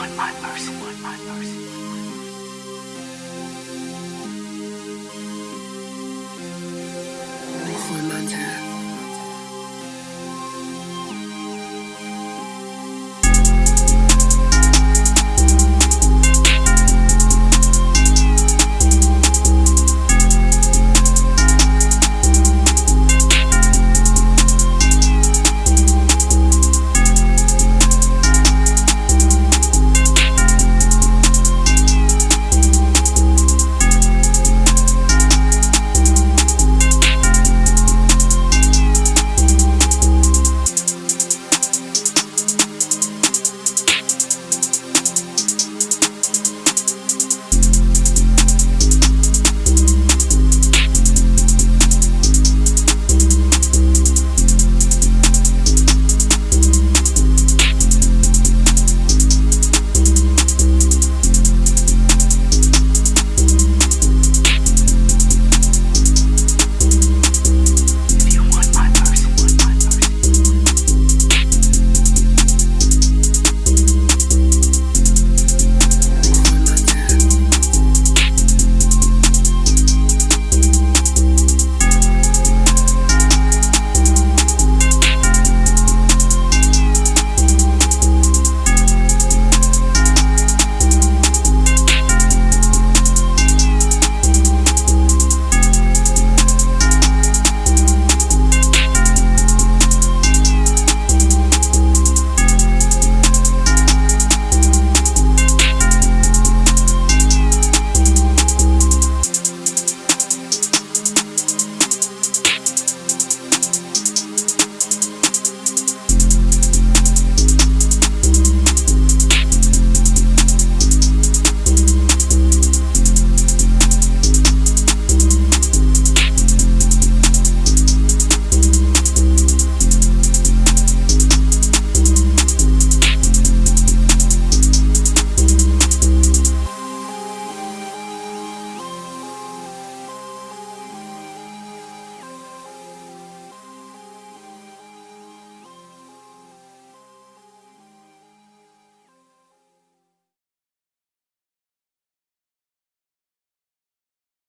want my mercy. Want my mercy.